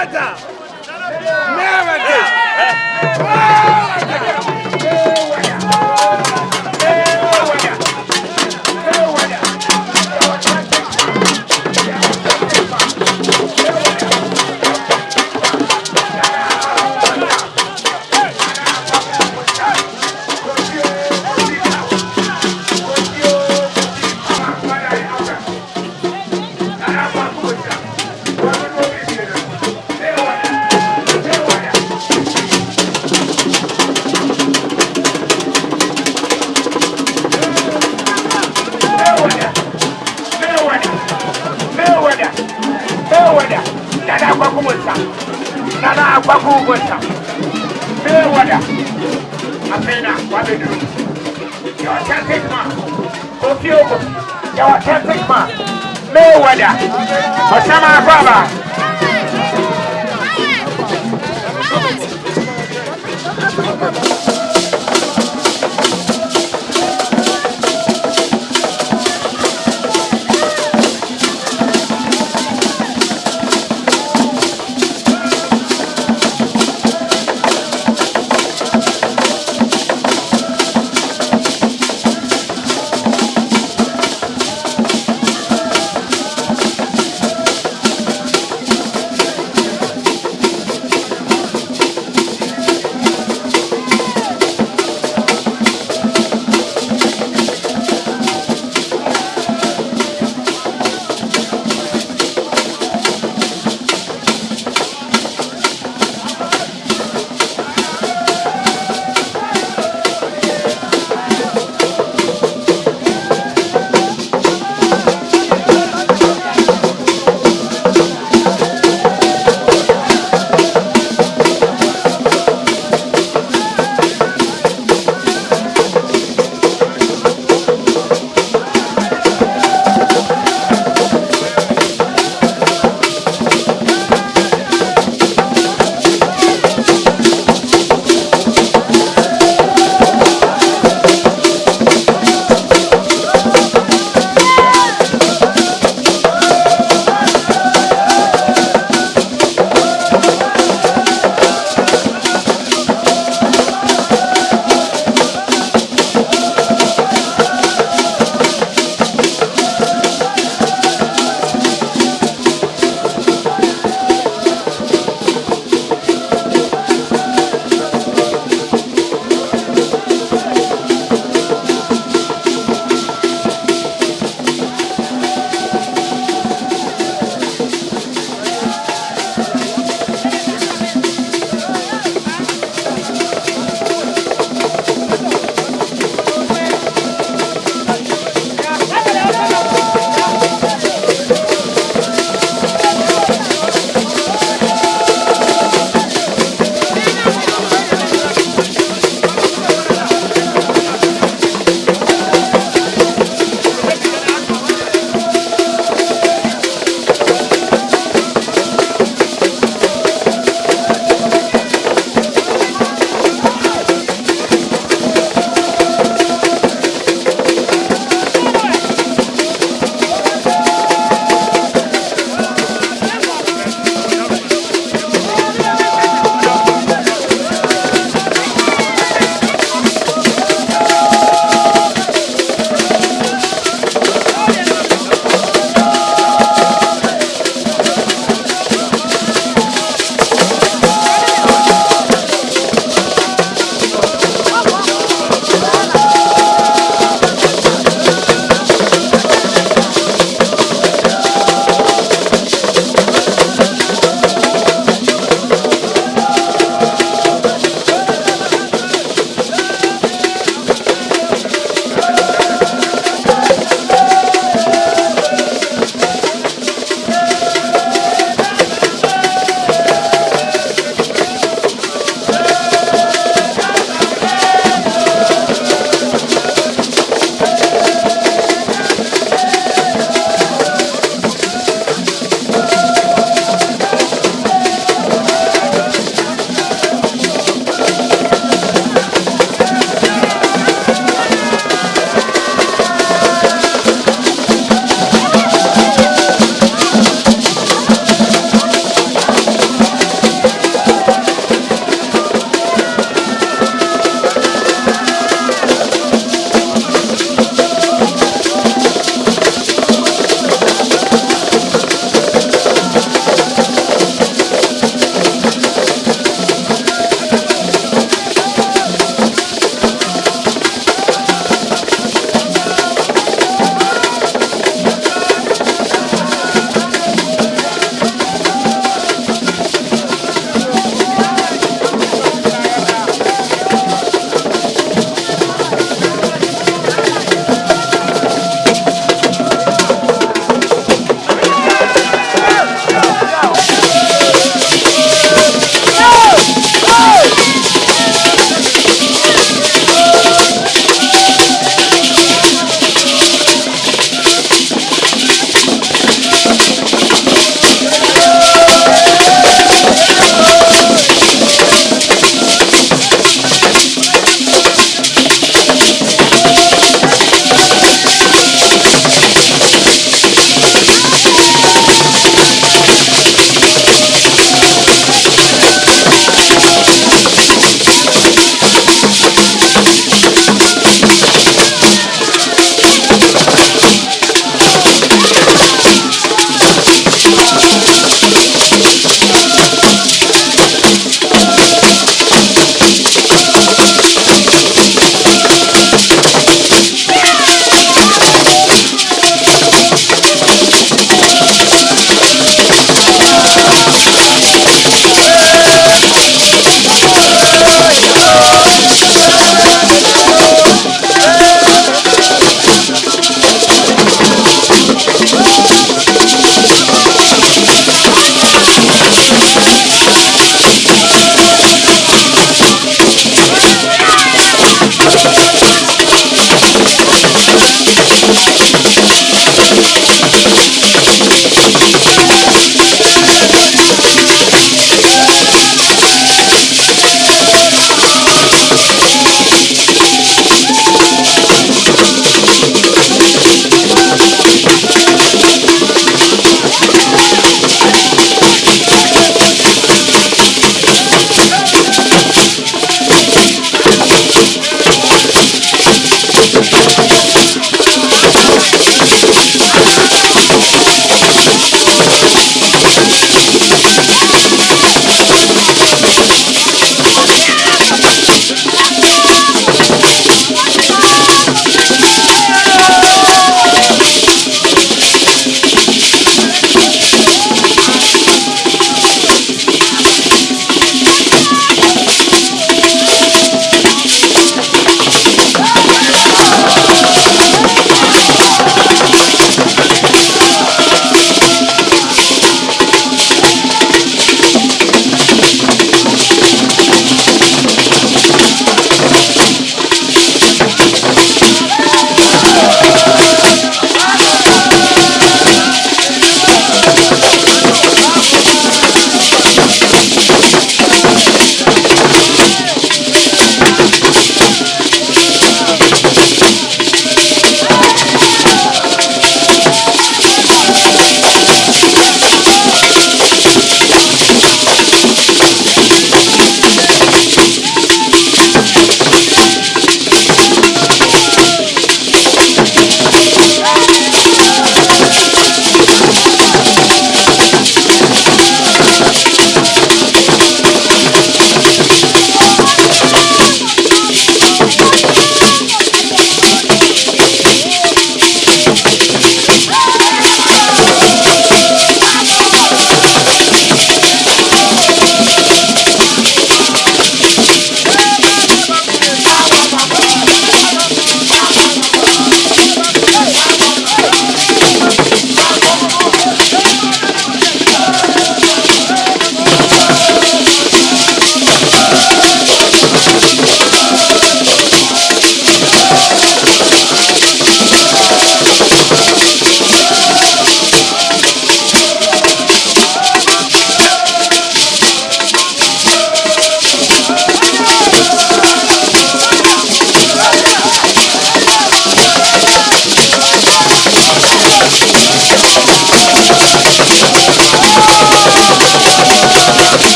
Merda! Merda! Пошла, баба!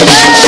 Woo!